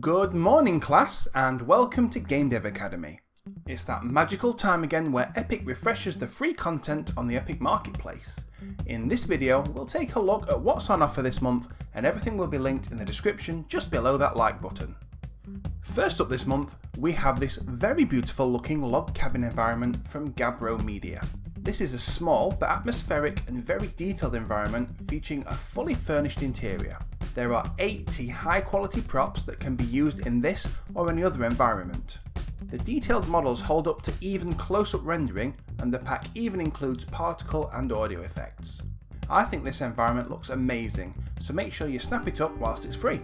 Good morning class and welcome to Game Dev Academy. It's that magical time again where Epic refreshes the free content on the Epic Marketplace. In this video we'll take a look at what's on offer this month and everything will be linked in the description just below that like button. First up this month we have this very beautiful looking log cabin environment from Gabbro Media. This is a small but atmospheric and very detailed environment featuring a fully furnished interior. There are 80 high quality props that can be used in this or any other environment. The detailed models hold up to even close-up rendering and the pack even includes particle and audio effects. I think this environment looks amazing, so make sure you snap it up whilst it's free.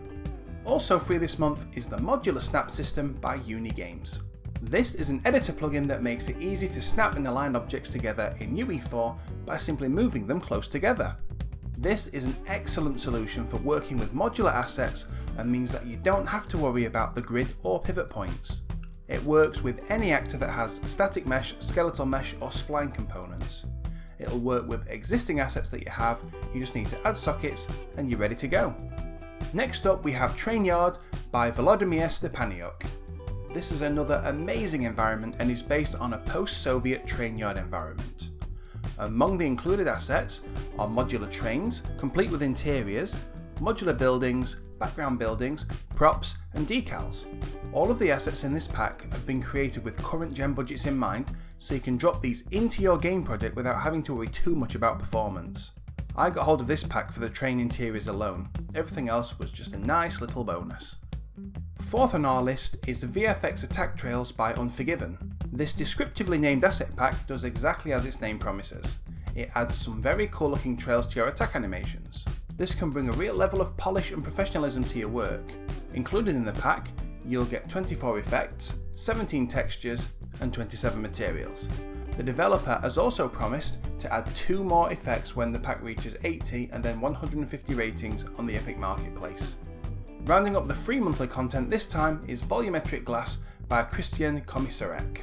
Also free this month is the Modular Snap system by Unigames. This is an editor plugin that makes it easy to snap and align objects together in UE4 by simply moving them close together. This is an excellent solution for working with modular assets and means that you don't have to worry about the grid or pivot points. It works with any actor that has static mesh, skeletal mesh or spline components. It'll work with existing assets that you have, you just need to add sockets and you're ready to go. Next up we have Trainyard by Volodymyr Stepaniuk. This is another amazing environment and is based on a post-Soviet train yard environment. Among the included assets are modular trains, complete with interiors, modular buildings, background buildings, props and decals. All of the assets in this pack have been created with current gen budgets in mind so you can drop these into your game project without having to worry too much about performance. I got hold of this pack for the train interiors alone, everything else was just a nice little bonus. Fourth on our list is VFX Attack Trails by Unforgiven. This descriptively named asset pack does exactly as its name promises. It adds some very cool looking trails to your attack animations. This can bring a real level of polish and professionalism to your work. Included in the pack, you'll get 24 effects, 17 textures and 27 materials. The developer has also promised to add two more effects when the pack reaches 80 and then 150 ratings on the Epic Marketplace. Rounding up the free monthly content this time is Volumetric Glass by Christian Komisarek.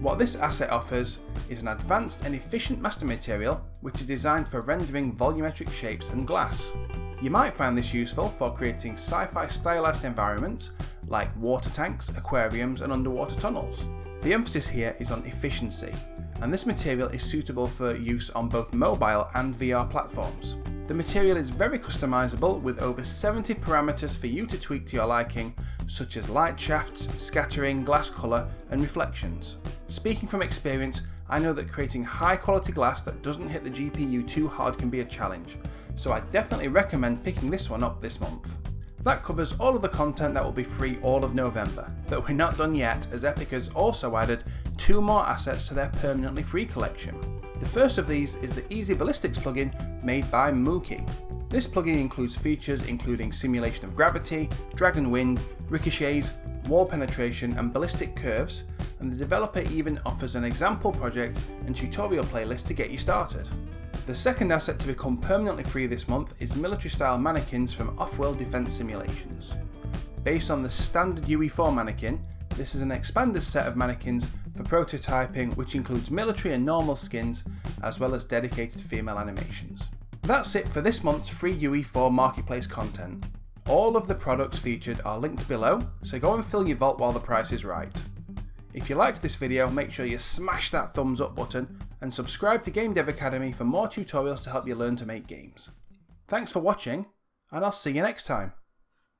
What this asset offers is an advanced and efficient master material which is designed for rendering volumetric shapes and glass. You might find this useful for creating sci-fi stylized environments like water tanks, aquariums and underwater tunnels. The emphasis here is on efficiency, and this material is suitable for use on both mobile and VR platforms. The material is very customizable with over 70 parameters for you to tweak to your liking, such as light shafts, scattering, glass colour and reflections. Speaking from experience, I know that creating high quality glass that doesn't hit the GPU too hard can be a challenge, so I definitely recommend picking this one up this month. That covers all of the content that will be free all of November, but we're not done yet as Epic has also added two more assets to their permanently free collection. The first of these is the Easy Ballistics plugin made by Mookie. This plugin includes features including simulation of gravity, drag and wind, ricochets, wall penetration and ballistic curves, and the developer even offers an example project and tutorial playlist to get you started. The second asset to become permanently free this month is military style mannequins from Off-World Defense Simulations. Based on the standard UE4 mannequin, this is an expanded set of mannequins for prototyping which includes military and normal skins as well as dedicated female animations. That's it for this month's free UE4 marketplace content. All of the products featured are linked below, so go and fill your vault while the price is right. If you liked this video, make sure you smash that thumbs up button and subscribe to Game Dev Academy for more tutorials to help you learn to make games. Thanks for watching, and I'll see you next time.